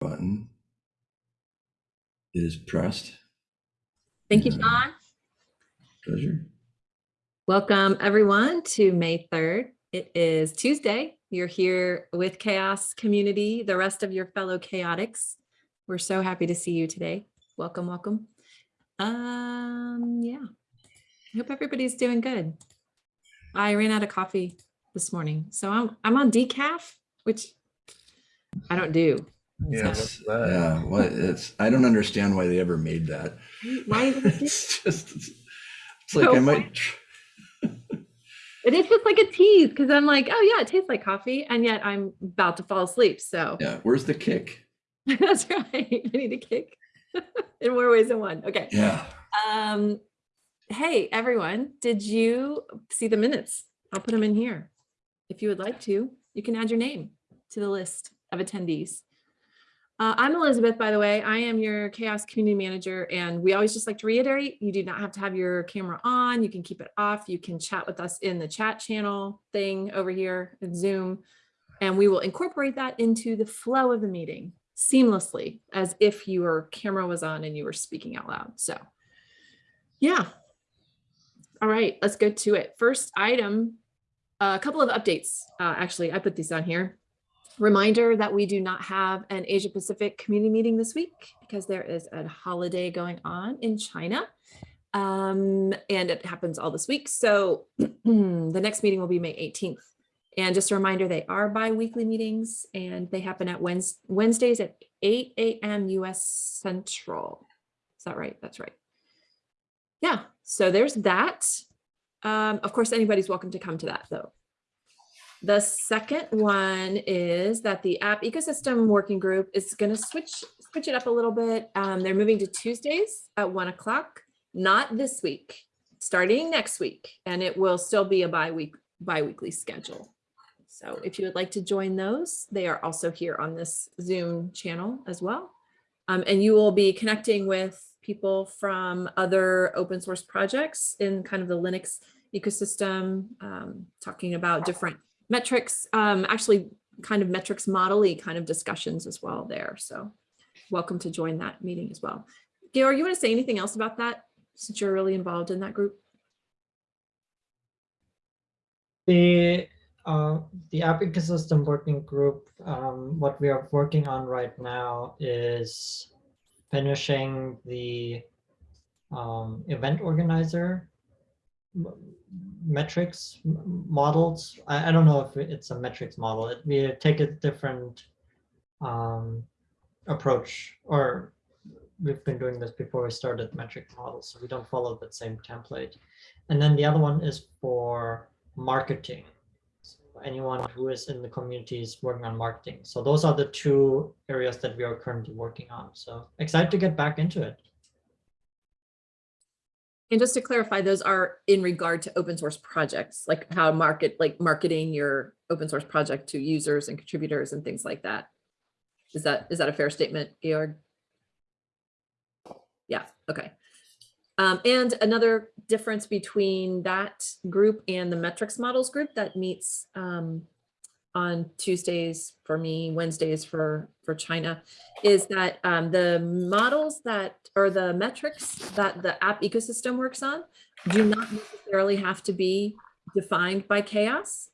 button. It is pressed. Thank you. Sean. Pleasure. Welcome, everyone, to May 3rd. It is Tuesday. You're here with Chaos Community, the rest of your fellow chaotics. We're so happy to see you today. Welcome, welcome. Um, yeah. I hope everybody's doing good. I ran out of coffee this morning, so I'm I'm on decaf, which I don't do. Yeah, So- what's that? Yeah, what it's I don't understand why they ever made that. Why It's just it's, it's like So I might It is just like a tease because I'm like, oh yeah, it tastes like coffee, and yet I'm about to fall asleep. So yeah, where's the kick? that's right. I need a kick in more ways than one. Okay. Yeah. Um, hey everyone, did you see the minutes? I'll put them in here. If you would like to, you can add your name to the list of attendees. Uh, I'm Elizabeth, by the way. I am your Chaos Community Manager, and we always just like to reiterate, you do not have to have your camera on. You can keep it off. You can chat with us in the chat channel thing over here in Zoom, and we will incorporate that into the flow of the meeting seamlessly as if your camera was on and you were speaking out loud. So yeah. All right, let's go to it. First item, a couple of updates. Uh, actually, I put these on here. Reminder that we do not have an Asia Pacific community meeting this week because there is a holiday going on in China. Um, and it happens all this week. So the next meeting will be May 18th. And just a reminder, they are bi-weekly meetings and they happen at Wednes- Wednesdays at 8 a.m. US Central. Is that right? That's right. Yeah, so there's that. Um, of course, anybody's welcome to come to that though. The second one is that the app ecosystem working group is going to switch switch it up a little bit. Um, they're moving to Tuesdays at one o'clock, not this week, starting next week, and it will still be a bi-week bi-weekly schedule. So if you would like to join those, they are also here on this Zoom channel as well. Um, and you will be connecting with people from other open source projects in kind of the Linux ecosystem, um, talking about different metrics, um, actually kind of metrics model kind of discussions as well there. So welcome to join that meeting as well. Georg, you want to say anything else about that since you're really involved in that group? The uh, the app ecosystem working group, um, what we are working on right now is finishing the um, event organizer metrics models. I, I don't know if it's a metrics model. It, we take a different um, approach, or we've been doing this before we started metric models, so we don't follow that same template. And then the other one is for marketing. So anyone who is in the community is working on marketing. So those are the two areas that we are currently working on. So excited to get back into it. And just to clarify, those are in regard to open source projects, like how market, like marketing your open source project to users and contributors and things like that. Is that, is that a fair statement, Georg? Yeah, okay. Um, and another difference between that group and the metrics models group that meets um, on Tuesdays for me, Wednesdays for, for China, is that um, the models that, or the metrics that the app ecosystem works on do not necessarily have to be defined by chaos.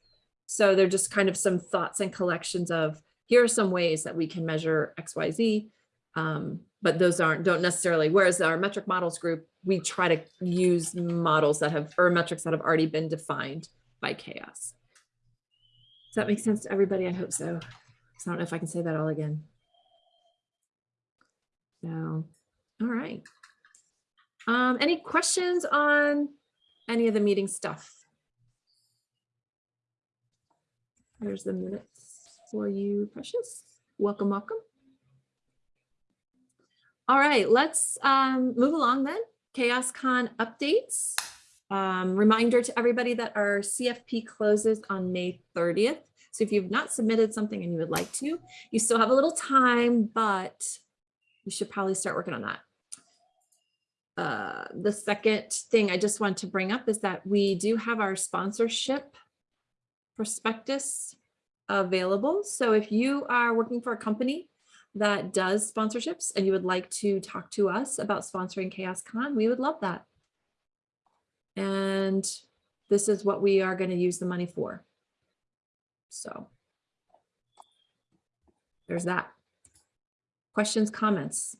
So they're just kind of some thoughts and collections of, here are some ways that we can measure X, Y, Z. Um, but those aren't, don't necessarily, whereas our metric models group, we try to use models that have, or metrics that have already been defined by chaos. Does that make sense to everybody? I hope so. I don't know if I can say that all again. So, all right. Um, any questions on any of the meeting stuff? There's the minutes for you, Precious. Welcome, welcome. All right, let's um, move along then. ChaosCon updates. Um, reminder to everybody that our CFP closes on May 30th. So if you've not submitted something and you would like to, you still have a little time, but you should probably start working on that. Uh, the second thing I just want to bring up is that we do have our sponsorship prospectus available. So if you are working for a company that does sponsorships and you would like to talk to us about sponsoring Chaos Con, we would love that. And this is what we are going to use the money for. So there's that. Questions, comments?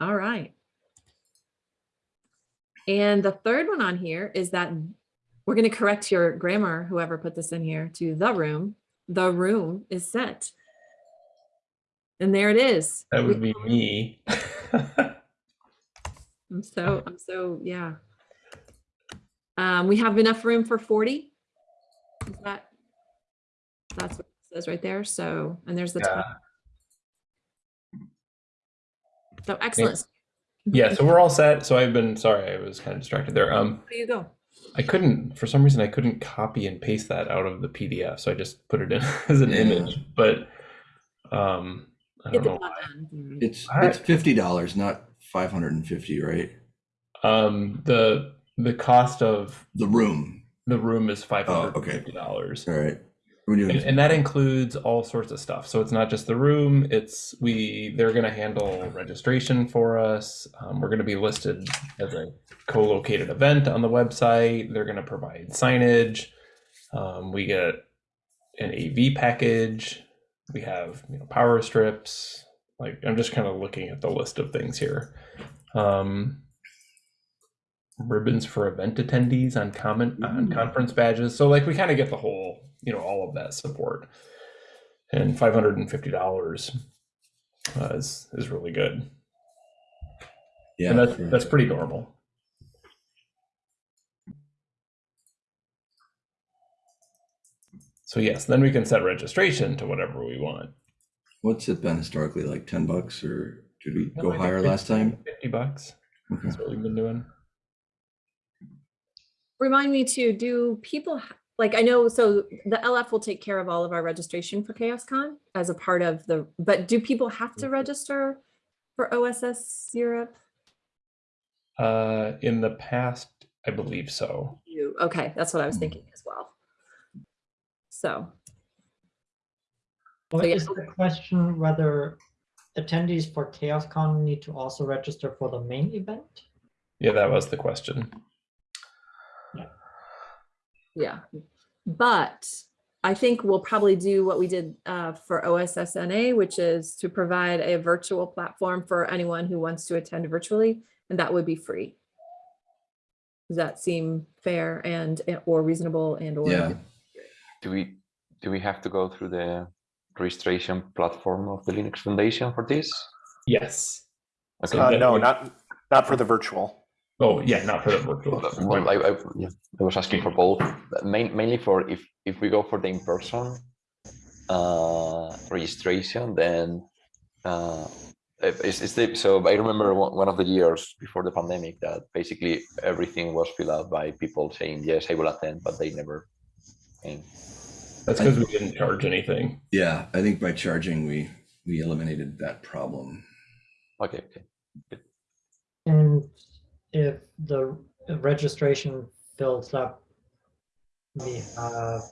All right. And the third one on here is that we're going to correct your grammar, whoever put this in here, to the room. The room is set. And there it is. That would be me. I'm so, I'm so, yeah. Um, we have enough room for 40. Is that? That's what it says right there. So, and there's the Yeah. time. So excellent. yeah, so we're all set. So I've been sorry, I was kind of distracted there. Um, There you go. I couldn't for some reason I couldn't copy and paste that out of the PDF, so I just put it in as an image. But um, Get don't the know. plot done. It's, I- it's fifty dollars, not five hundred and fifty, right? Um, the the cost of The room. the room is five hundred Oh, okay. fifty dollars. All right. We're doing, And, and that includes all sorts of stuff. So it's not just the room. It's we they're going to handle registration for us. Um, we're going to be listed as a co-located event on the website. They're going to provide signage. Um, we get an AV package. We have you know power strips. Like I'm just kind of looking at the list of things here. Um, ribbons for event attendees on comment on conference badges. So like we kind of get the whole, you know, all of that support. And five hundred and fifty dollars uh, is is really good. yeah. and that's that's pretty normal. So yes, then we can set registration to whatever we want. What's it been historically, like ten bucks or did we No, go I higher 50 last time? Fifty bucks. Okay. That's what we've been doing. Remind me too, do people, like, I know, so the LF will take care of all of our registration for Chaos Con as a part of the, but do people have to register for OSS Europe? Uh, in the past, I believe so. You, okay, that's what I was thinking as well. So, Or So, yeah. is the question whether attendees for ChaosCon need to also register for the main event? Yeah, that was the question. yeah. But I think we'll probably do what we did uh, for OSSNA, which is to provide a virtual platform for anyone who wants to attend virtually, and that would be free. Does that seem fair and, or reasonable and or? Yeah. Do we do we have to go through the registration platform of the Linux Foundation for this? Yes. Okay. Uh, no, not not for the virtual. Oh, yeah, not for the virtual. Well, I, I, yeah, I was asking for both, but main, mainly for if if we go for the in-person uh, registration, then uh, it's, it's the, so I remember one, one of the years before the pandemic that basically everything was filled out by people saying yes, I will attend, but they never came. That's because we didn't charge anything. Yeah, I think by charging, we, we eliminated that problem. Okay, okay. And if the registration fills up, we have,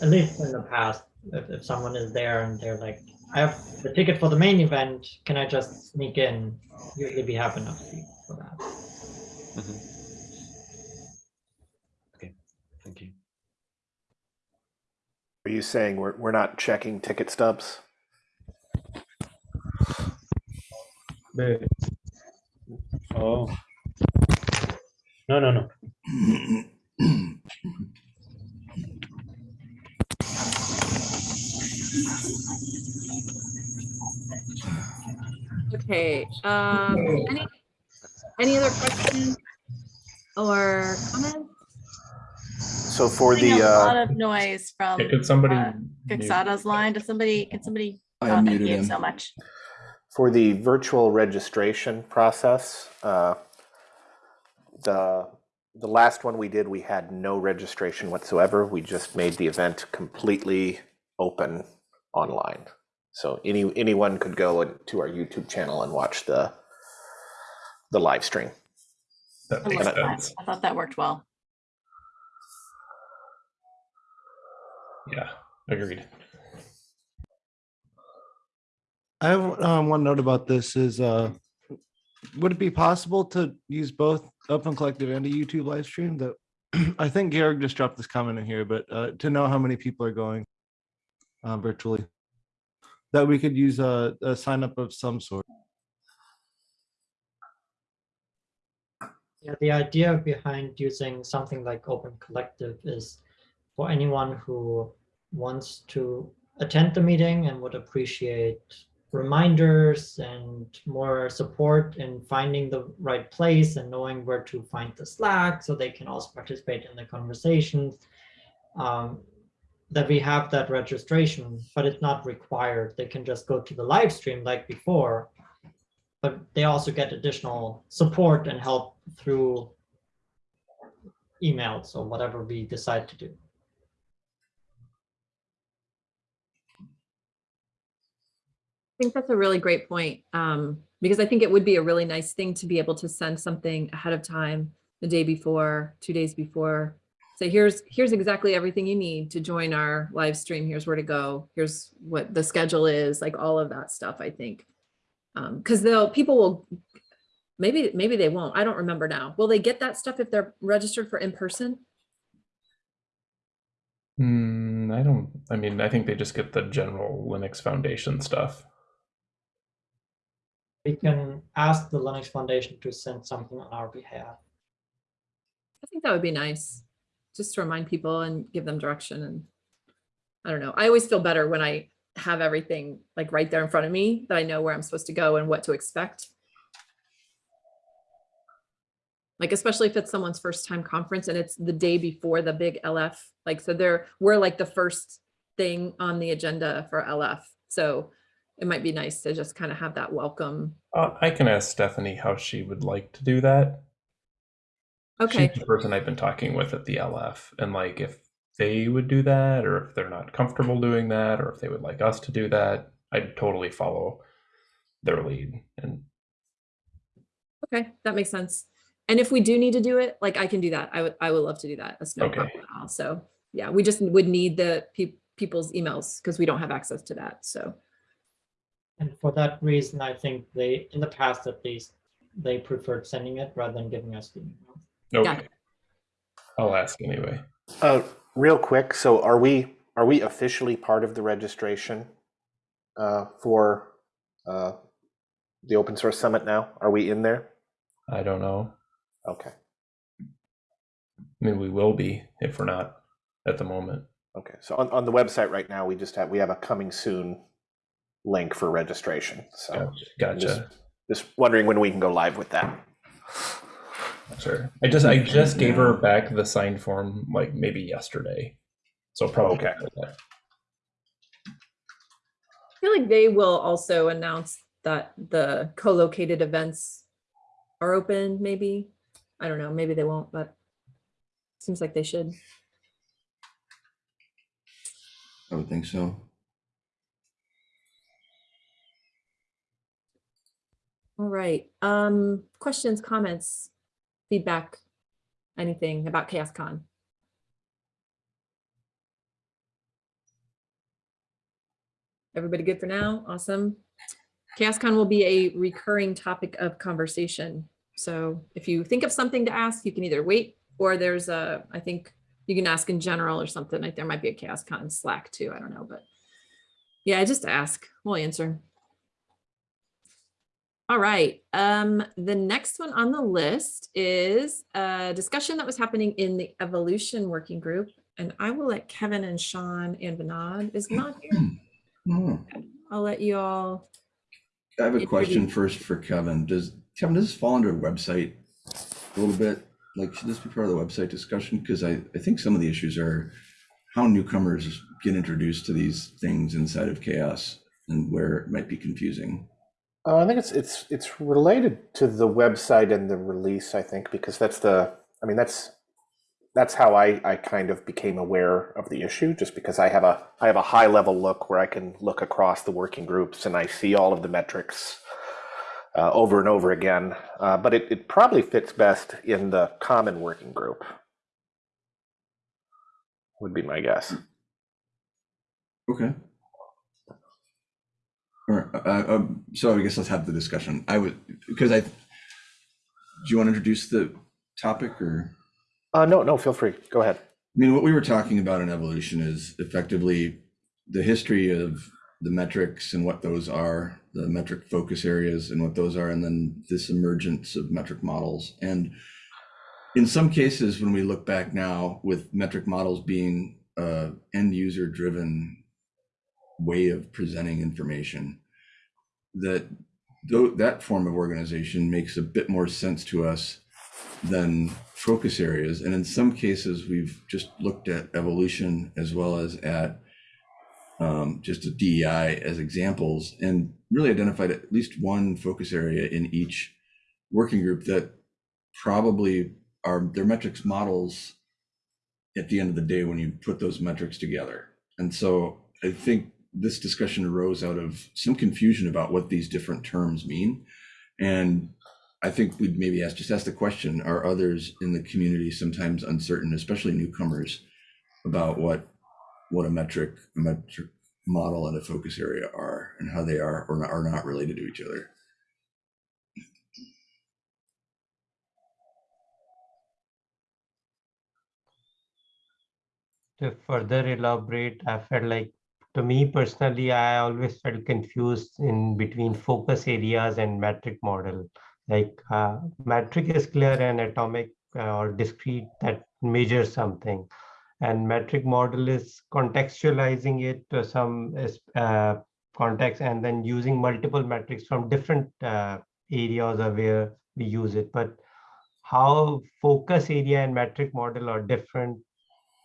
at least in the past, if, if someone is there and they're like, I have the ticket for the main event, can I just sneak in? Usually we have enough seats for that. Mhm. Okay, thank you. Are you saying we're we're not checking ticket stubs? Oh. No, no, no. Okay, um, any, any other questions or comments? So for Getting the a lot uh, of noise from Yeah, Could somebody? uh, mute- Fixata's line. Does somebody, can somebody? I oh, thank muted you him. So much. for the virtual registration process, uh, the the last one we did, we had no registration whatsoever. We just made the event completely open online. So any anyone could go to our YouTube channel and watch the the live stream. That I makes love that. sense. I thought that worked well. Yeah, agreed. I have um, one note about this is, uh, would it be possible to use both Open Collective and a YouTube live stream? That I think Georg just dropped this comment in here, but uh, to know how many people are going uh, virtually, that we could use a, a sign up of some sort. Yeah, the idea behind using something like Open Collective is for anyone who wants to attend the meeting and would appreciate reminders and more support in finding the right place and knowing where to find the Slack so they can also participate in the conversations. Um, that we have that registration, but it's not required. They can just go to the live stream like before, but they also get additional support and help through emails or whatever we decide to do. I think that's a really great point, um, because I think it would be a really nice thing to be able to send something ahead of time, the day before, two days before. Say, here's, here's exactly everything you need to join our live stream. Here's where to go. Here's what the schedule is, like all of that stuff, I think. Um, cause they'll, people will, maybe, maybe they won't. I don't remember now. Will they get that stuff if they're registered for in person? Hmm, I don't, I mean, I think they just get the general Linux Foundation stuff. We can ask the Linux Foundation to send something on our behalf. I think that would be nice, just to remind people and give them direction and I don't know. I always feel better when I have everything like right there in front of me, that I know where I'm supposed to go and what to expect. Like, especially if it's someone's first time conference and it's the day before the big LF, like, so they're, we're like the first thing on the agenda for LF. So it might be nice to just kind of have that welcome. Uh, I can ask Stephanie how she would like to do that. Okay, She's the person I've been talking with at the LF, and like if they would do that, or if they're not comfortable doing that, or if they would like us to do that, I'd totally follow their lead. And okay, that makes sense. And if we do need to do it, like I can do that. I would, I would love to do that. That's no Okay. problem at all. So, yeah, we just would need the peop people's emails because we don't have access to that. So, And for that reason, I think they, in the past at least, they preferred sending it rather than giving us the email. Got okay, I'll ask anyway. Uh, real quick, so are we, are we officially part of the registration uh, for uh, the Open Source Summit now? Are we in there? I don't know. Okay, I mean, we will be if we're not at the moment. okay. So on, on the website right now, we just have, we have a coming soon link for registration. So Gotcha. Just, just wondering when we can go live with that. Sure. I just I just gave her back the signed form like maybe yesterday, so probably Okay. that. I feel like they will also announce that the co-located events are open, maybe. I don't know, maybe they won't, but seems like they should. I would think so. All right, um, questions, comments, feedback, anything about ChaosCon? Everybody good for now? Awesome. ChaosCon will be a recurring topic of conversation. So if you think of something to ask, you can either wait or there's a, I think you can ask in general or something like there might be a ChaosCon Slack too. I don't know, but yeah, just ask, we'll answer. All right, um, the next one on the list is a discussion that was happening in the evolution working group. And I will let Kevin and Sean and Vinod is not here. Oh, I'll let you all. I have a question first for Kevin. Does, Kevin, does this fall under a website a little bit? Like, should this be part of the website discussion? Because I, I think some of the issues are how newcomers get introduced to these things inside of chaos and where it might be confusing. Uh, I think it's it's it's related to the website and the release. I think because that's the. I mean that's that's how I I kind of became aware of the issue. Just because I have a I have a high level look where I can look across the working groups and I see all of the metrics uh, over and over again. Uh, but it it probably fits best in the common working group. Would be my guess. Okay. All right, uh, um, so I guess let's have the discussion. I would, because I, do you want to introduce the topic or? Uh, no, no, feel free. Go ahead. I mean, what we were talking about in evolution is effectively the history of the metrics and what those are, the metric focus areas and what those are, and then this emergence of metric models. And in some cases, when we look back now with metric models being a end user driven way of presenting information, that that form of organization makes a bit more sense to us than focus areas. And in some cases, we've just looked at evolution as well as at um, just a DEI as examples and really identified at least one focus area in each working group that probably are their metrics models at the end of the day when you put those metrics together. And so I think this discussion arose out of some confusion about what these different terms mean. And I think we'd maybe ask, just ask the question, are others in the community sometimes uncertain, especially newcomers, about what what a metric, a metric model and a focus area are and how they are or are not related to each other? to further elaborate, I felt like, to me personally, I always felt confused in between focus areas and metric model. Like uh, metric is clear and atomic uh, or discrete that measures something. And metric model is contextualizing it to some uh, context and then using multiple metrics from different uh, areas of where we use it. But how focus area and metric model are different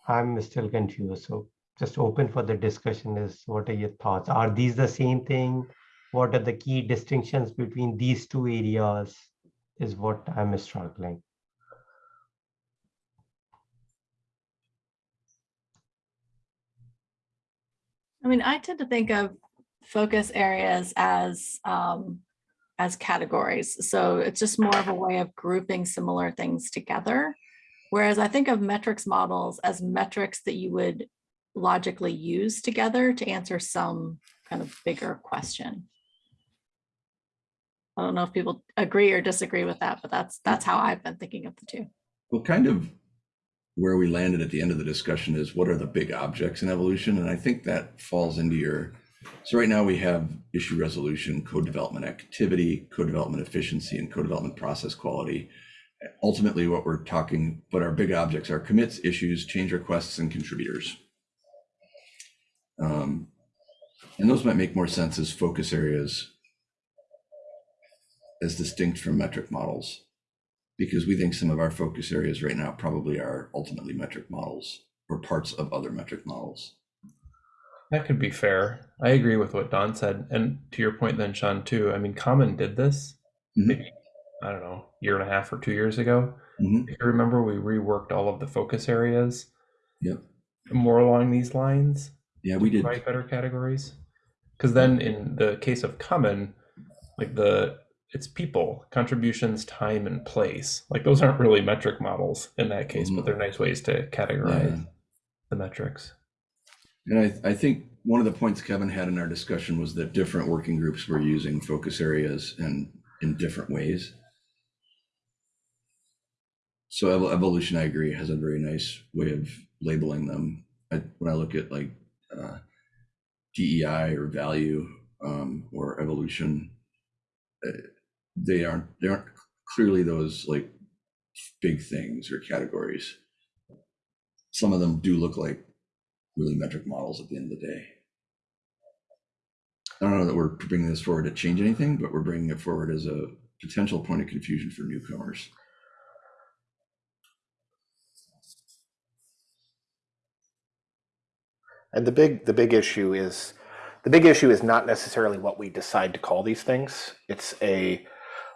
I'm still confused. So just open for the discussion is what are your thoughts? Are these the same thing? What are the key distinctions between these two areas is what I'm struggling. I mean, I tend to think of focus areas as um, as categories. So it's just more of a way of grouping similar things together. Whereas I think of metrics models as metrics that you would logically use together to answer some kind of bigger question. I don't know if people agree or disagree with that, but that's that's how I've been thinking of the two. Well, kind of where we landed at the end of the discussion is what are the big objects in evolution? And I think that falls into your, so right now we have issue resolution, code development activity, code development efficiency, and code development process quality. Ultimately, what we're talking, but our big objects are commits, issues, change requests, and contributors. Um, and those might make more sense as focus areas as distinct from metric models because we think some of our focus areas right now probably are ultimately metric models or parts of other metric models. That could be fair. I agree with what Dawn said. And to your point then, Sean, too, I mean, Common did this, Mhm. maybe, I don't know, year and a half or two years ago. Mhm. If you remember, we reworked all of the focus areas. Yep. More along these lines. Yeah, we did. Write better categories. Because then in the case of Common, like the it's people, contributions, time, and place. Like those aren't really metric models in that case, but they're mm. nice ways to categorize Yeah. the metrics. And I, I think one of the points Kevin had in our discussion was that different working groups were using focus areas and in different ways. So evolution, I agree, has a very nice way of labeling them. I, when I look at like uh, DEI or value um, or evolution, uh, they aren't they aren't clearly those like big things or categories. Some of them do look like really metric models at the end of the day. I don't know that we're bringing this forward to change anything, but we're bringing it forward as a potential point of confusion for newcomers. And the big the big issue is the big issue is not necessarily what we decide to call these things. It's a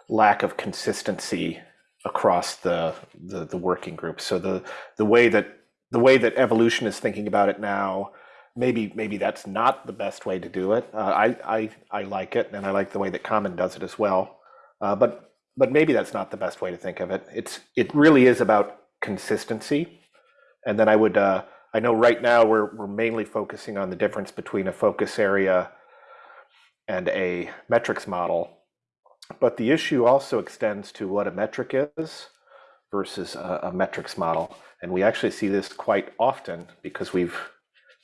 lack of consistency across the the, the working group. So the the way that the way that evolution is thinking about it now, maybe maybe that's not the best way to do it. Uh, I, I I like it, and I like the way that Common does it as well. Uh, but but maybe that's not the best way to think of it. It's it really is about consistency, and then I would uh, I know right now we're, we're mainly focusing on the difference between a focus area and a metrics model. But the issue also extends to what a metric is versus a, a metrics model. And we actually see this quite often because we've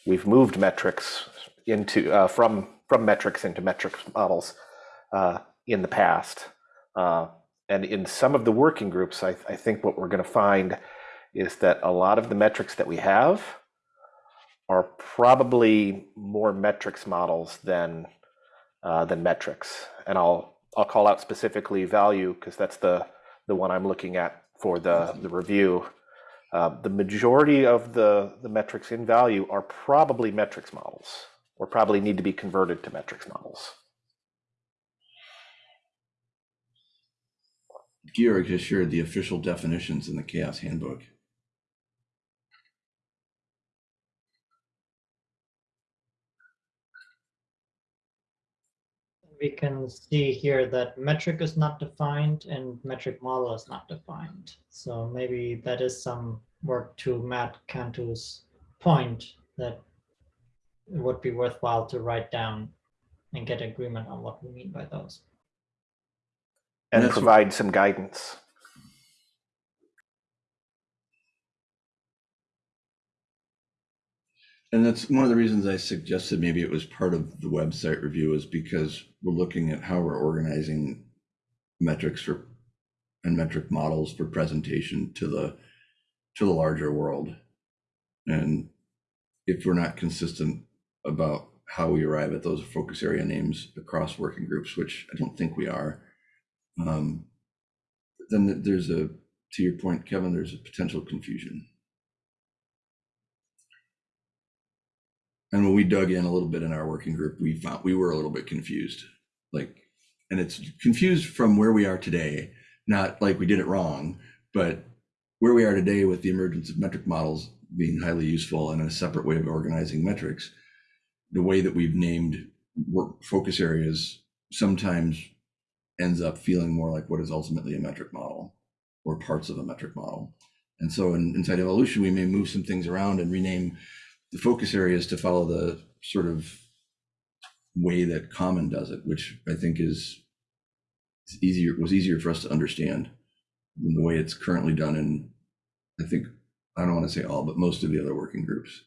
we've moved metrics into uh, from from metrics into metrics models uh, in the past. Uh, and in some of the working groups, I, I think what we're going to find is that a lot of the metrics that we have are probably more metrics models than uh, than metrics. And I'll I'll call out specifically value because that's the the one I'm looking at for the the review. Uh, the majority of the the metrics in value are probably metrics models, or probably need to be converted to metrics models. Georg has shared the official definitions in the Chaos Handbook. We can see here that metric is not defined and metric model is not defined. So maybe that is some work to Matt Cantu's point that it would be worthwhile to write down and get agreement on what we mean by those. And That's what- provide some guidance. And that's one of the reasons I suggested maybe it was part of the website review is because we're looking at how we're organizing metrics for and metric models for presentation to the to the larger world. And if we're not consistent about how we arrive at those focus area names across working groups, which I don't think we are, um, then there's a to your point, Kevin, there's a potential confusion. And when we dug in a little bit in our working group, we found we were a little bit confused. Like, and it's confused from where we are today, not like we did it wrong, but where we are today with the emergence of metric models being highly useful and a separate way of organizing metrics, the way that we've named work focus areas sometimes ends up feeling more like what is ultimately a metric model or parts of a metric model. And so in, inside evolution, we may move some things around and rename the focus area is to follow the sort of way that common does it, which I think is easier was easier for us to understand than the way it's currently done in I think I don't want to say all, but most of the other working groups.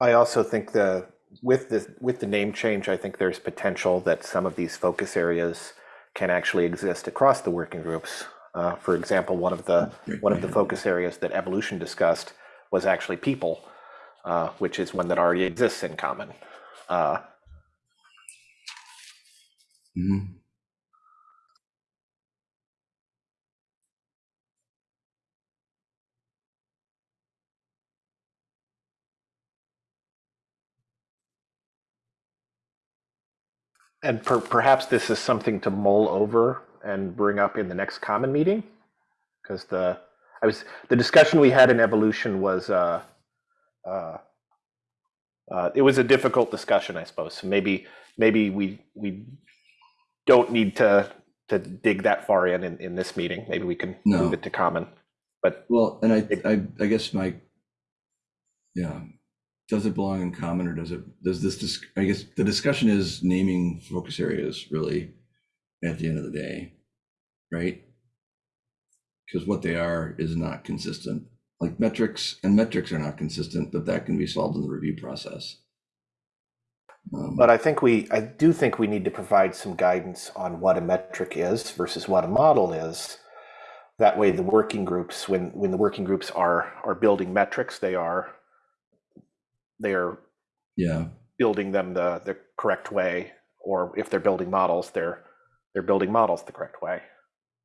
I also think the with the with the name change, I think there's potential that some of these focus areas can actually exist across the working groups. Uh, for example, one of the one of the focus areas that evolution discussed was actually people, uh, which is one that already exists in common. Uh, Mhm. and per, perhaps this is something to mull over and bring up in the next common meeting, because the I was the discussion we had in evolution was uh, uh, uh, it was a difficult discussion, I suppose. So maybe maybe we we don't need to to dig that far in in, in this meeting. Maybe we can No. move it to common. But Well, and I, I, I guess my, yeah, does it belong in common or does it, does this, dis- I guess the discussion is naming focus areas really at the end of the day, right? Because what they are is not consistent, like metrics and metrics are not consistent, but that can be solved in the review process. Um, But I think we, I do think we need to provide some guidance on what a metric is versus what a model is. That way, the working groups, when when the working groups are are building metrics, they are they are Yeah, building them the the correct way, or if they're building models, they're they're building models the correct way.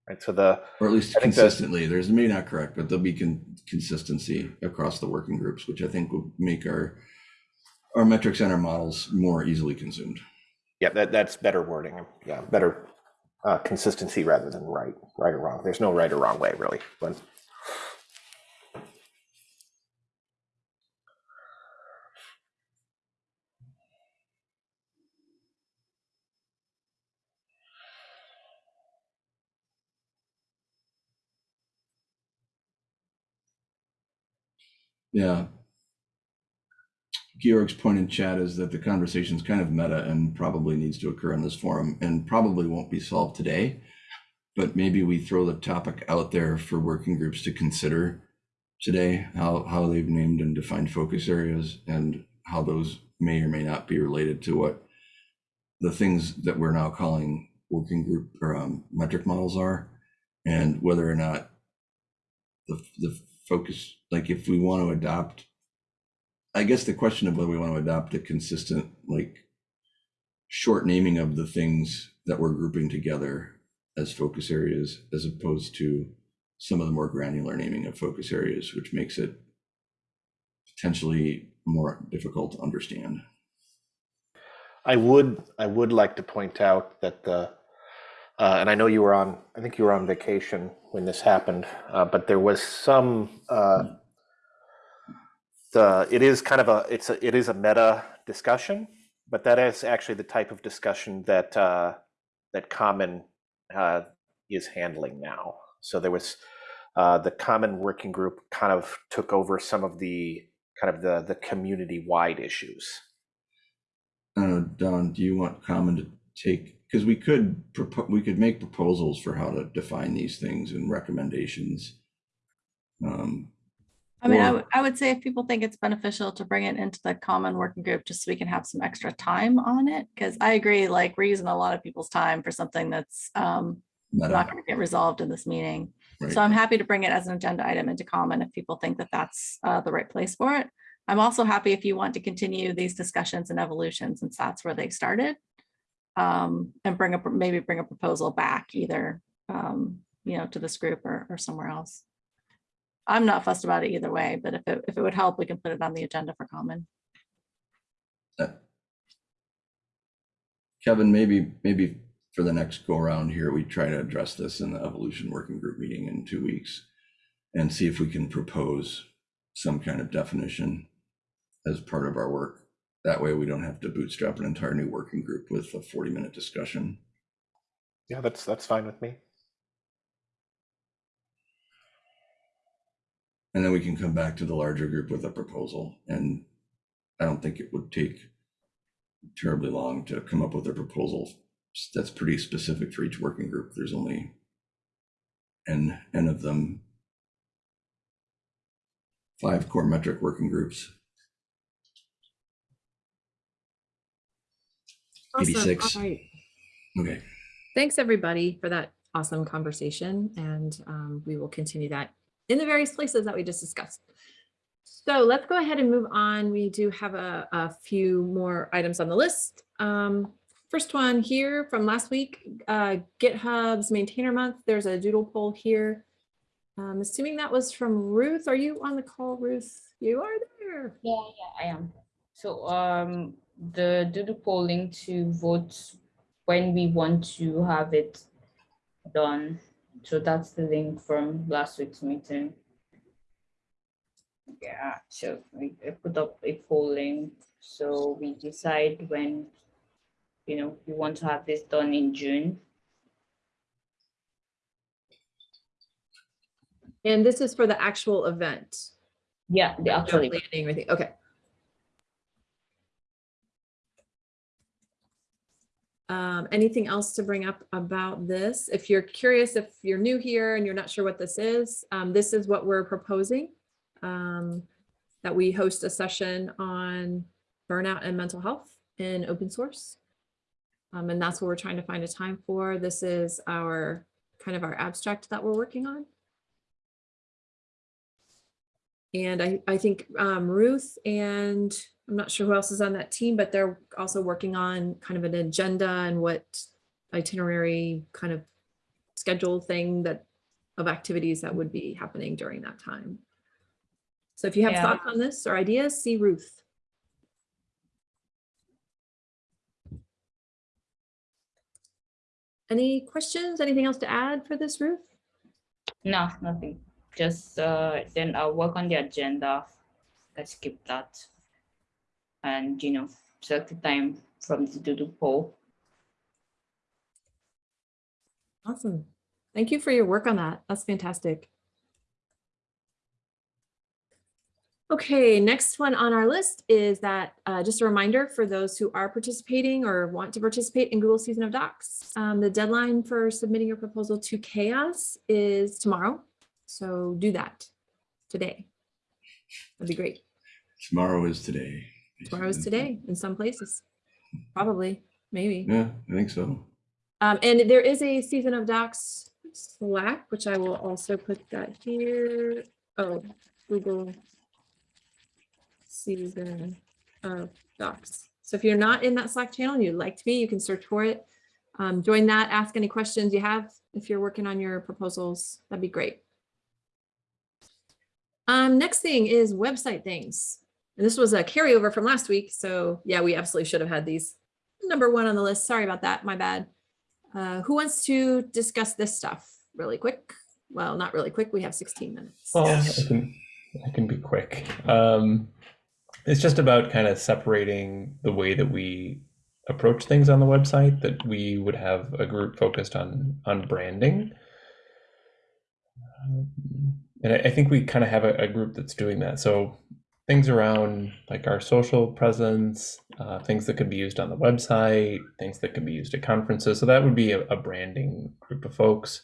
Right. So the or at least I think that- consistently, there's maybe not correct, but there'll be con- consistency across the working groups, which I think will make our our metrics and our models more easily consumed. yeah, that that's better wording. Yeah, better uh, consistency rather than right right or wrong. There's no right or wrong way really. But Yeah. Georg's point in chat is that the conversation is kind of meta and probably needs to occur in this forum and probably won't be solved today. But maybe we throw the topic out there for working groups to consider today, how, how they've named and defined focus areas and how those may or may not be related to what the things that we're now calling working group or um, metric models are, and whether or not the, the focus, like if we want to adopt, I guess the question of whether we want to adopt a consistent, like short naming of the things that we're grouping together as focus areas, as opposed to some of the more granular naming of focus areas, which makes it potentially more difficult to understand. I would I would like to point out that the uh, and I know you were on I think you were on vacation when this happened, uh, but there was some uh, the it is kind of a it's a it is a meta discussion, but that is actually the type of discussion that uh, that Common uh, is handling now. So there was uh, the Common Working Group kind of took over some of the kind of the the community wide issues. I don't know, Dawn, do you want Common to take, because we could, we could make proposals for how to define these things and recommendations. Um, I mean, I would, I would say if people think it's beneficial to bring it into the common working group, just so we can have some extra time on it. Because I agree, like, we're using a lot of people's time for something that's um meta, not going to get resolved in this meeting. right? So I'm happy to bring it as an agenda item into common if people think that that's uh, the right place for it. I'm also happy if you want to continue these discussions and evolutions since that's where they started. Um, and bring up, maybe bring a proposal back either, um, you know, to this group or, or somewhere else. I'm not fussed about it either way, but if it, if it would help, we can put it on the agenda for common. Kevin, maybe, maybe for the next go around here, we try to address this in the evolution working group meeting in two weeks. And see if we can propose some kind of definition as part of our work. That way we don't have to bootstrap an entire new working group with a forty minute discussion. Yeah, that's that's fine with me. And then we can come back to the larger group with a proposal. And I don't think it would take terribly long to come up with a proposal that's pretty specific for each working group. There's only n, n of them. Five core metric working groups. Awesome. 86. All right. Okay. Thanks, everybody, for that awesome conversation. And um, we will continue that in the various places that we just discussed. So let's go ahead and move on. We do have a, a few more items on the list. Um, first one here from last week, uh, GitHub's maintainer month. There's a doodle poll here. I'm assuming that was from Ruth. Are you on the call, Ruth? You are there. Yeah, yeah, I am. So um, the doodle polling to vote when we want to have it done. So that's the link from last week's meeting. Yeah, so we put up a polling, so we decide when, you know, we want to have this done in June. And this is for the actual event. Yeah, the actual planning. Okay. Um, anything else to bring up about this? If you're curious, if you're new here and you're not sure what this is, um, this is what we're proposing. Um, that we host a session on burnout and mental health in open source. Um, and that's what we're trying to find a time for. This is our kind of our abstract that we're working on. And I, I think um, Ruth and I'm not sure who else is on that team, but they're also working on kind of an agenda and what itinerary kind of schedule thing that of activities that would be happening during that time. So if you have Yeah. thoughts on this or ideas, see Ruth. Any questions? Anything else to add for this, Ruth? No, nothing. Just uh, then I'll work on the agenda. Let's skip that. And, you know, select the time from the doodle poll. Awesome. Thank you for your work on that. That's fantastic. Okay, next one on our list is that, uh, just a reminder for those who are participating or want to participate in Google Season of Docs. um, the deadline for submitting your proposal to Chaos is tomorrow. So do that today. That'd be great. Tomorrow is today. Tomorrow is today in some places. Probably, maybe. Yeah, I think so. Um, and there is a season of docs Slack, which I will also put that here. Oh, Google season of docs. So if you're not in that Slack channel and you'd like to be, you can search for it. Um, join that, ask any questions you have. If you're working on your proposals, that'd be great. Um, next thing is website things. And this was a carryover from last week. So yeah, we absolutely should have had these number one on the list. Sorry about that. My bad. Uh, who wants to discuss this stuff really quick? Well, not really quick. We have 16 minutes. Well, Yes. I can, I can be quick. Um, it's just about kind of separating the way that we approach things on the website, that we would have a group focused on, on branding. Um, And I, think we kind of have a, a group that's doing that. So things around like our social presence, uh, things that could be used on the website, things that can be used at conferences. So that would be a, a branding group of folks.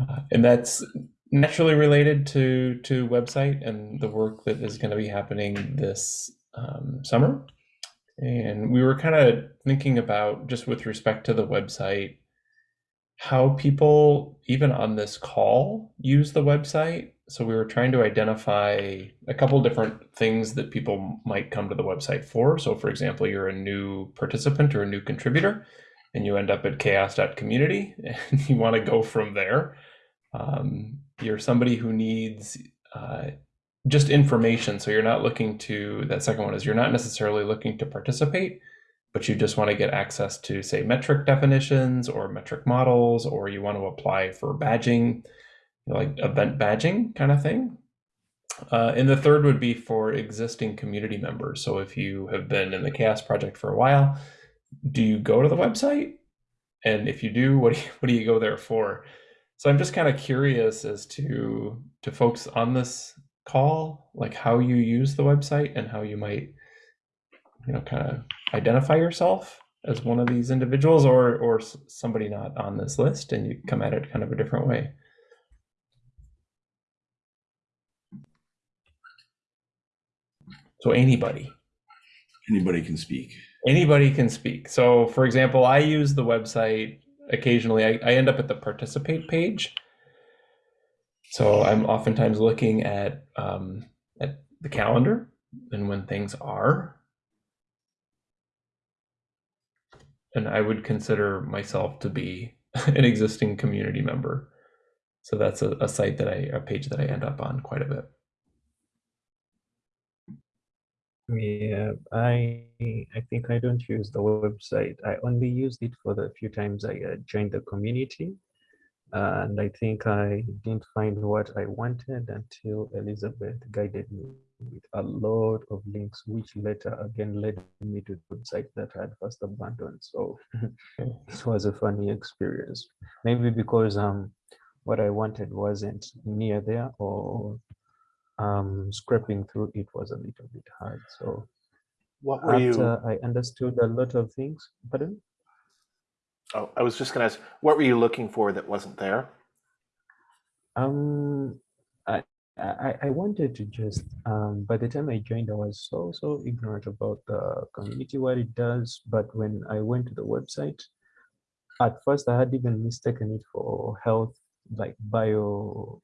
Uh, and that's naturally related to to website and the work that is going to be happening this um, summer. And we were kind of thinking about just with respect to the website, how people even on this call use the website. So we were trying to identify a couple different things that people might come to the website for. So for example, you're a new participant or a new contributor and you end up at chaoss.community and you want to go from there. Um, you're somebody who needs uh, just information. So you're not looking to, that second one is you're not necessarily looking to participate, but you just want to get access to, say, metric definitions or metric models, or you want to apply for badging, like event badging kind of thing. Uh, and the third would be for existing community members. So if you have been in the CHAOSS Project for a while, do you go to the website? And if you do, what do you, what do you go there for? So I'm just kind of curious as to to folks on this call, like how you use the website and how you might, you know, kind of identify yourself as one of these individuals or or somebody not on this list and you come at it kind of a different way. So anybody, Anybody can speak. anybody can speak. So for example, I use the website occasionally. I, I end up at the participate page. So I'm oftentimes looking at um, at the calendar and when things are. And I would consider myself to be an existing community member. So that's a, a site that I, a page that I end up on quite a bit. Yeah, I I think I don't use the website. I only used it for the few times I uh, joined the community. And I think I didn't find what I wanted until Elizabeth guided me with a lot of links, which later again led me to the website that I had first abandoned. So it was a funny experience. Maybe because um what I wanted wasn't near there or um, scraping through it was a little bit hard. So What were you? I understood a lot of things, pardon? Oh, I was just going to ask, what were you looking for that wasn't there? Um, I, I, I wanted to just, um, by the time I joined, I was so, so ignorant about the community, what it does. But when I went to the website, at first I had even mistaken it for health, like bio,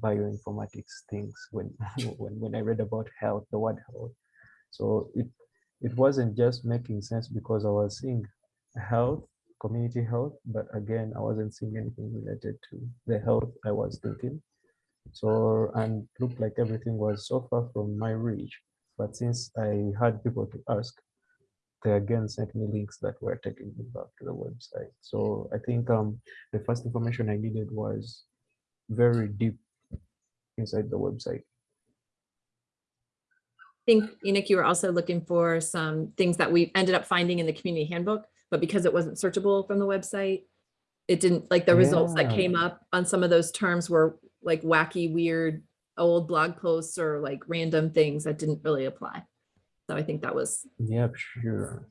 bioinformatics things when, when, when I read about health, the word health. So it, it wasn't just making sense because I was seeing health, community health, but again, I wasn't seeing anything related to the health I was thinking. So, and looked like everything was so far from my reach. But since I had people to ask, they again sent me links that were taking me back to the website. So I think um, the first information I needed was very deep inside the website. I think Enoch, you were also looking for some things that we ended up finding in the community handbook, but because it wasn't searchable from the website, it didn't, like the results that came up on some of those terms were like wacky, weird old blog posts or like random things that didn't really apply. So I think that was, Yeah, sure.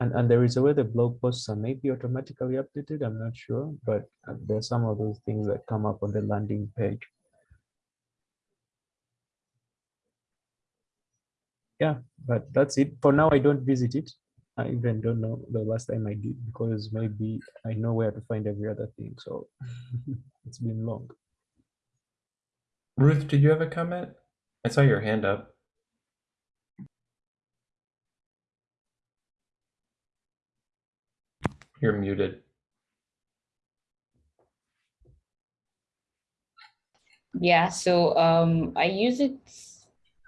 And, and there is a way the blog posts are maybe automatically updated, I'm not sure, but uh, there's some of those things that come up on the landing page. Yeah, but that's it. For now, I don't visit it. I even don't know the last time I did because maybe I know where to find every other thing. So it's been long. Ruth, did you have a comment? I saw your hand up. You're muted. Yeah, so um I use it,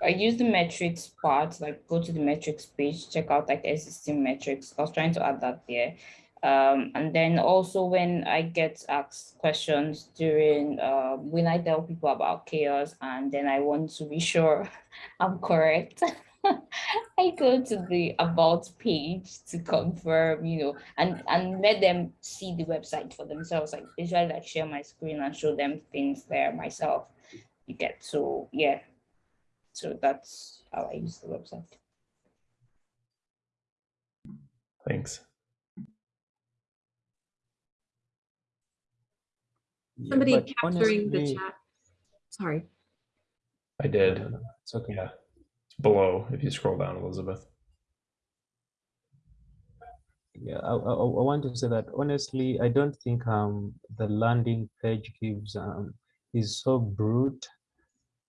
I use the metrics part, like go to the metrics page, check out like existing metrics. I was trying to add that there. Um, and then also when I get asked questions during uh, when I tell people about CHAOSS and then I want to be sure I'm correct. I go to the about page to confirm, you know, and and let them see the website for themselves. Like usually like share my screen and show them things there myself. You get so yeah. So that's how I use the website. Thanks. Somebody but capturing the chat. Sorry. I did. no, no, It's okay. Yeah. It's below if you scroll down, Elizabeth. Yeah, I, I, I want to say that honestly, I don't think um the landing page gives um is so brute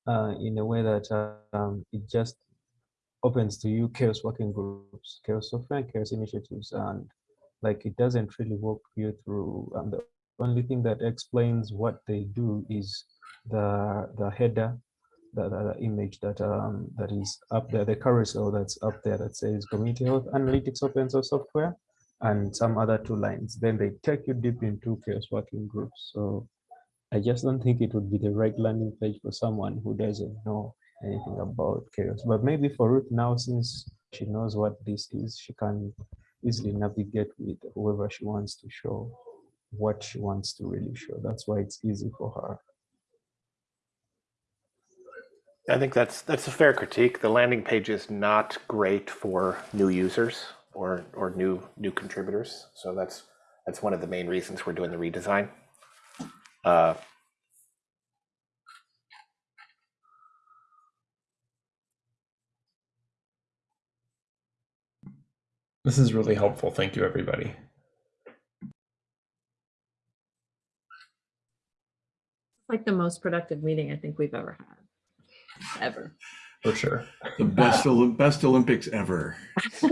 uh in a way that um it just opens to you CHAOSS working groups, CHAOSS software, and CHAOSS initiatives, and like it doesn't really walk you through. And the only thing that explains what they do is the the header the, the, image that um that is up there, the carousel that's up there that says community health analytics open source software and some other two lines. Then they take you deep into CHAOSS working groups. So I just don't think it would be the right landing page for someone who doesn't know anything about CHAOSS. But maybe for Ruth now, since she knows what this is, she can easily navigate with whoever she wants to show what she wants to really show. That's why it's easy for her. I think that's that's a fair critique. The landing page is not great for new users or or new new contributors. So that's that's one of the main reasons we're doing the redesign. Uh, This is really helpful. Thank you, everybody. Like the most productive meeting I think we've ever had. Ever. For sure. The best, Olymp- best Olympics ever.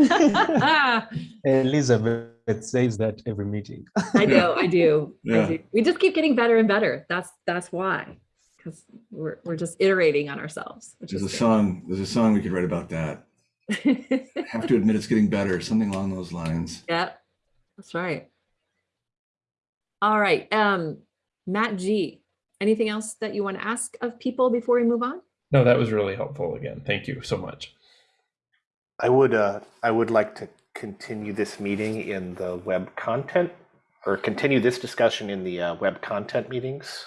Elizabeth says that every meeting. I know, I do. I do. We just keep getting better and better. That's that's why. Because we're we're just iterating on ourselves, which There's a is song, there's a song we could write about that. good. Have to admit it's getting better, something along those lines. yeah, that's right. All right. Um, Matt G, anything else that you want to ask of people before we move on? No, that was really helpful again. Thank you so much. I would uh, I would like to continue this meeting in the web content or continue this discussion in the uh, web content meetings.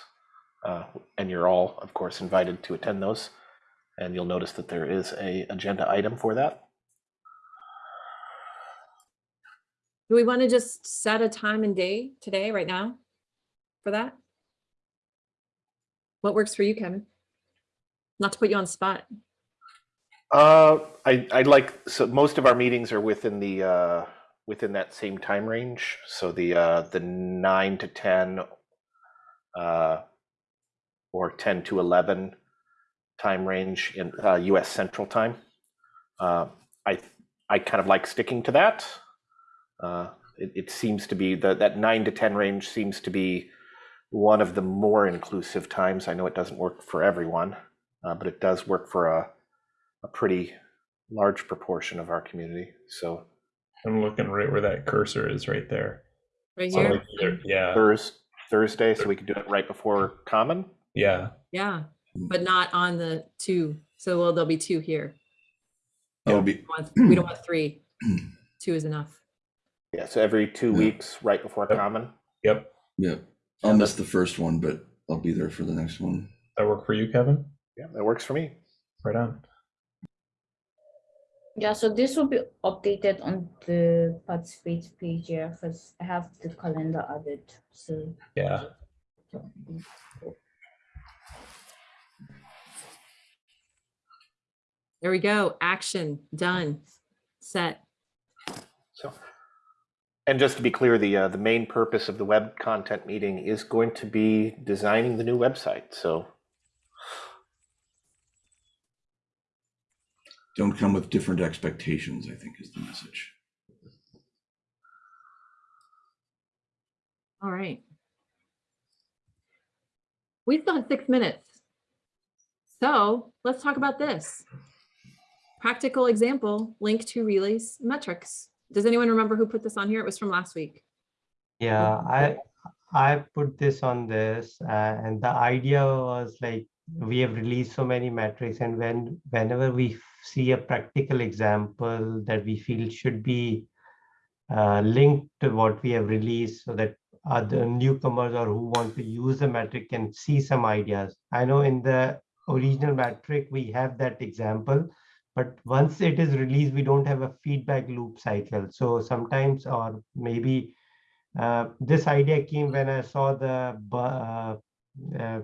Uh, and you're all, of course, invited to attend those. And you'll notice that there is a agenda item for that. Do we want to just set a time and day today, right now, for that? What works for you, Kevin? Not to put you on the spot. Uh, I I like so most of our meetings are within the uh, within that same time range. So the uh, the nine to ten, uh, or ten to eleven time range in uh, U.S. Central Time. Uh, I I kind of like sticking to that. Uh, it, it seems to be that that nine to ten range seems to be one of the more inclusive times. I know it doesn't work for everyone, uh, but it does work for a a pretty large proportion of our community. So I'm looking right where that cursor is right there. Right here? like either- yeah, Thurs Thursday, so we could do it right before common. yeah. Yeah, but not on the two. So well, there'll be two here. That would be, We want- We don't want three. Two is enough. Yeah, so every two Yeah. weeks, right before Yep. common. Yep. yeah, I'll miss the first one, but I'll be there for the next one. That work for you, Kevin? Yeah, that works for me. Right on. Yeah, so this will be updated on the participate page here because I have the calendar added. So Yeah. There we go. Action, done, set. So, and just to be clear, the uh, the main purpose of the web content meeting is going to be designing the new website. So Don't come with different expectations, I think is the message. All right. We still have six minutes. So let's talk about this. Practical example, link to relays metrics. Does anyone remember who put this on here? It was from last week. Yeah, I I put this on this, uh, and the idea was like we have released so many metrics, and when whenever we see a practical example that we feel should be uh, linked to what we have released, so that other newcomers or who want to use the metric can see some ideas. I know in the original metric we have that example, but once it is released, we don't have a feedback loop cycle. So sometimes, or maybe uh, this idea came when I saw the uh, uh,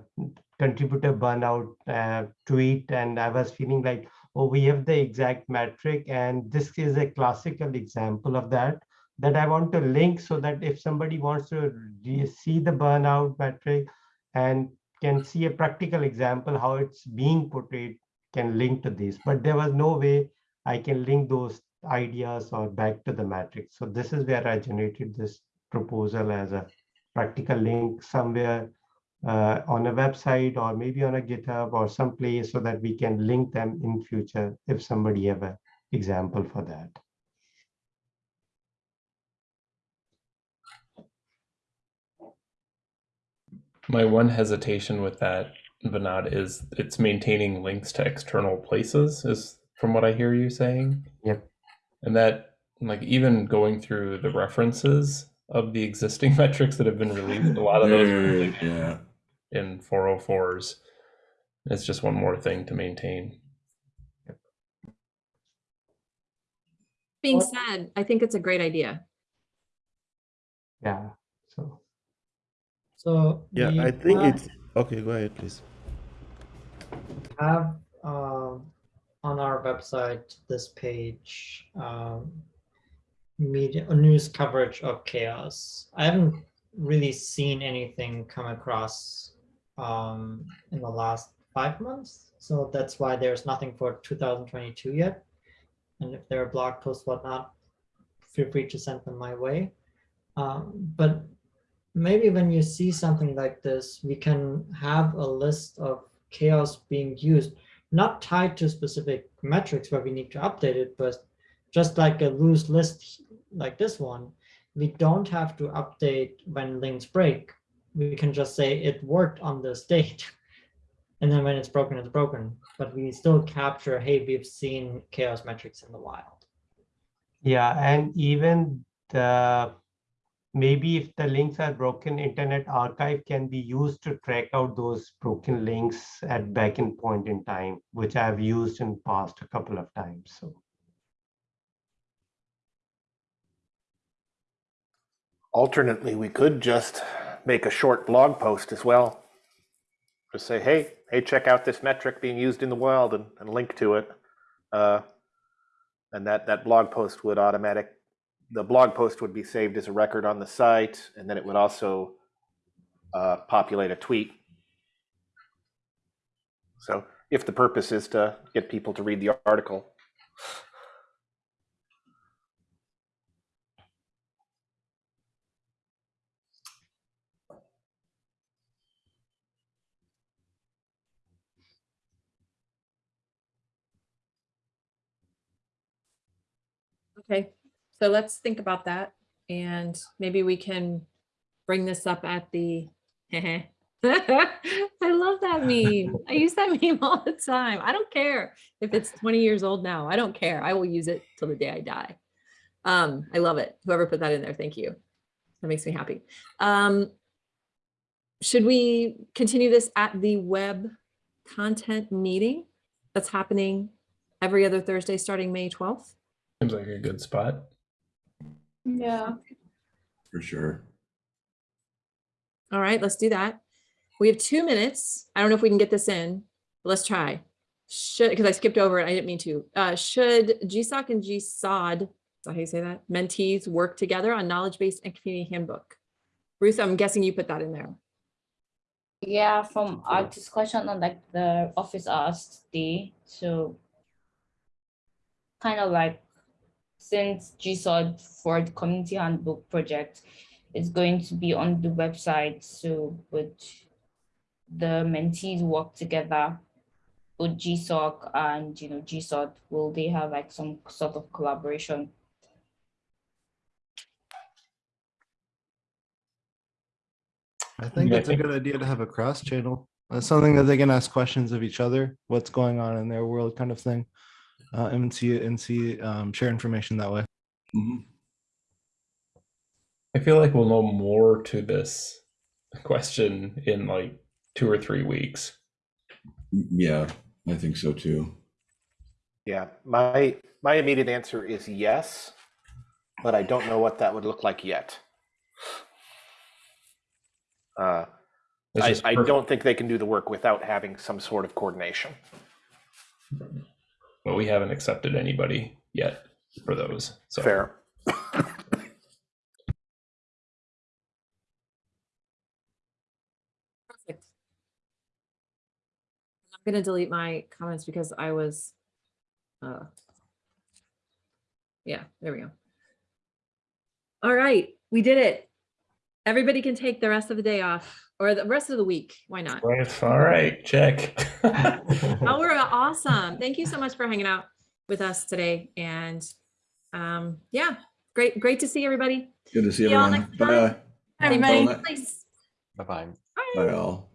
contributor burnout uh, tweet, and I was feeling like, oh, we have the exact metric, and this is a classical example of that. That I want to link so that if somebody wants to see the burnout metric and can see a practical example how it's being portrayed, can link to this. But there was no way I can link those ideas or back to the matrix. So this is where I generated this proposal as a practical link somewhere uh, on a website or maybe on a GitHub or someplace so that we can link them in future if somebody have an example for that. My one hesitation with that, Vinod, is it's maintaining links to external places, is from what I hear you saying. Yep. And that, like, even going through the references of the existing metrics that have been released, a lot of those are like Yeah. in 404s. It's just one more thing to maintain. Being Well- said, I think it's a great idea. Yeah. So So Yeah, we I think have- it's okay. Go ahead, please. Have um, on our website this page um, media news coverage of CHAOSS. I haven't really seen anything come across um, in the last five months, so that's why there's nothing for 2022 yet. And if there are blog posts, whatnot, feel free to send them my way. Um, but maybe when you see something like this, we can have a list of CHAOSS being used, not tied to specific metrics where we need to update it, but just like a loose list like this one, we don't have to update when links break. We can just say it worked on this date. And then when it's broken, it's broken. But we still capture, hey, we've seen CHAOSS metrics in the wild. yeah, and even the maybe if the links are broken, Internet Archive can be used to track out those broken links at back in point in time, which I've used in past a couple of times. So alternately, we could just make a short blog post as well. Just say, hey, hey, check out this metric being used in the wild and, and link to it. Uh, and that, that blog post would automatic, the blog post would be saved as a record on the site, and then it would also uh, populate a tweet. So if the purpose is to get people to read the article, Okay, so let's think about that and maybe we can bring this up at the. I love that meme. I use that meme all the time. I don't care if it's 20 years old now. I don't care. I will use it till the day I die. Um, I love it. Whoever put that in there, thank you. That makes me happy. Um, should we continue this at the web content meeting that's happening every other Thursday, starting May 12th. Seems like a good spot. Yeah. For sure. All right, let's do that. We have two minutes. I don't know if we can get this in. but Let's try. Should, because I skipped over it. I didn't mean to. Uh, should GSOC and GSOD, is that how you say that? Mentees work together on knowledge base and community handbook. Ruth, I'm guessing you put that in there. Yeah, from our discussion on like the office hours today, so kind of like since GSOD for the community handbook project is going to be on the website, so would the mentees work together with GSOC and you know GSOD, will they have like some sort of collaboration? I think it's a good idea to have a cross channel. That's something that they can ask questions of each other, what's going on in their world kind of thing. Uh, and see and see um, share information that way. Mhm. I feel like we'll know more to this question in like two or three weeks. Yeah, I think so too. Yeah, my, my immediate answer is yes, but I don't know what that would look like yet. Uh, I, I don't think they can do the work without having some sort of coordination. But we haven't accepted anybody yet for those. So Fair. Perfect. I'm gonna delete my comments because I was, uh, yeah, there we go. All right, we did it. Everybody can take the rest of the day off or the rest of the week. Why not? All right, check. Oh, we're awesome. Thank you so much for hanging out with us today. And um, yeah, great, great to see everybody. Good to see See y'all everyone. next time. Bye. Everybody. Bye. Nice. Bye bye. Bye all.